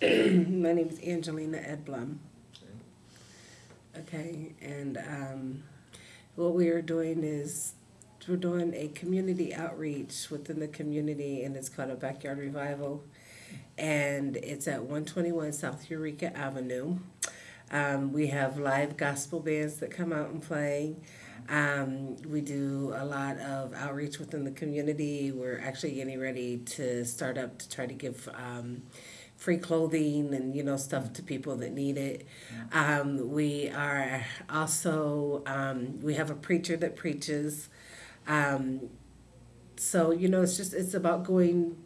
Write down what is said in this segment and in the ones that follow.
My name is Angelina Edblum. Okay, and um, what we are doing is we're doing a community outreach within the community, and it's called a backyard revival, and it's at 121 South Eureka Avenue. Um, we have live gospel bands that come out and play. Um, we do a lot of outreach within the community. We're actually getting ready to start up to try to give um, free clothing and you know stuff to people that need it. Um, we are also um, we have a preacher that preaches. Um, so you know it's just it's about going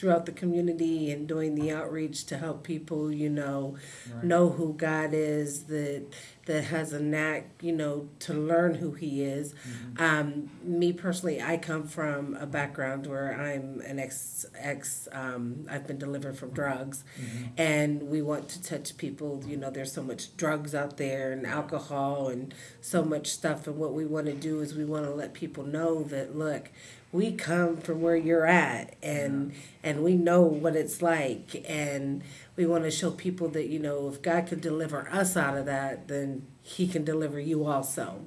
throughout the community and doing the outreach to help people you know Right. know who God is that that has a knack you know to learn who he is Mm-hmm. um, me personally I come from a background where I'm an ex ex um, I've been delivered from drugs Mm-hmm. and we want to touch people you know there's so much drugs out there and alcohol and so much stuff and what we want to do is we want to let people know that look we come from where you're at and and we know what it's like and we want to show people that you know if God can deliver us out of that then he can deliver you also.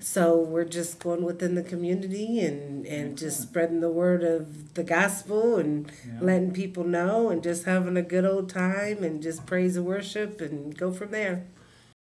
So we're just going within the community and and just spreading the word of the gospel and Yeah. letting people know and just having a good old time and just praise and worship and go from there